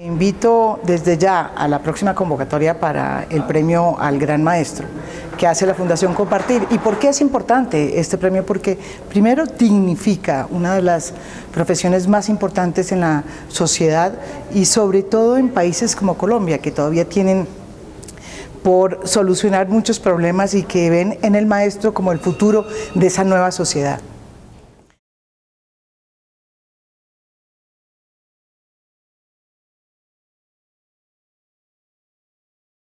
invito desde ya a la próxima convocatoria para el ah. premio al Gran Maestro que hace la Fundación Compartir. ¿Y por qué es importante este premio? Porque primero dignifica una de las profesiones más importantes en la sociedad y sobre todo en países como Colombia, que todavía tienen por solucionar muchos problemas y que ven en el maestro como el futuro de esa nueva sociedad.